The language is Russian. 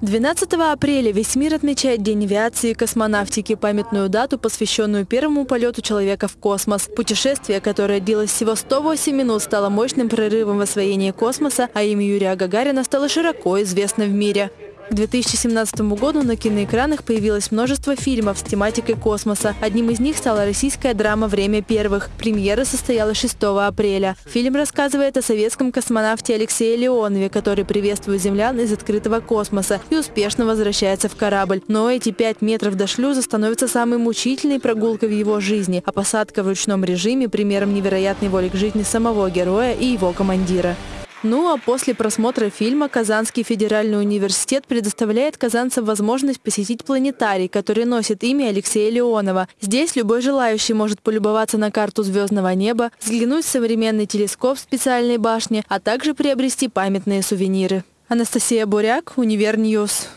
12 апреля весь мир отмечает День авиации и космонавтики, памятную дату, посвященную первому полету человека в космос. Путешествие, которое длилось всего 108 минут, стало мощным прорывом в освоении космоса, а имя Юрия Гагарина стало широко известно в мире. К 2017 году на киноэкранах появилось множество фильмов с тематикой космоса. Одним из них стала российская драма «Время первых». Премьера состоялась 6 апреля. Фильм рассказывает о советском космонавте Алексее Леонове, который приветствует землян из открытого космоса и успешно возвращается в корабль. Но эти пять метров до шлюза становятся самой мучительной прогулкой в его жизни, а посадка в ручном режиме – примером невероятной воли к жизни самого героя и его командира. Ну а после просмотра фильма Казанский федеральный университет предоставляет казанцам возможность посетить планетарий, который носит имя Алексея Леонова. Здесь любой желающий может полюбоваться на карту звездного неба, взглянуть в современный телескоп в специальной башне, а также приобрести памятные сувениры. Анастасия Буряк, Univer News.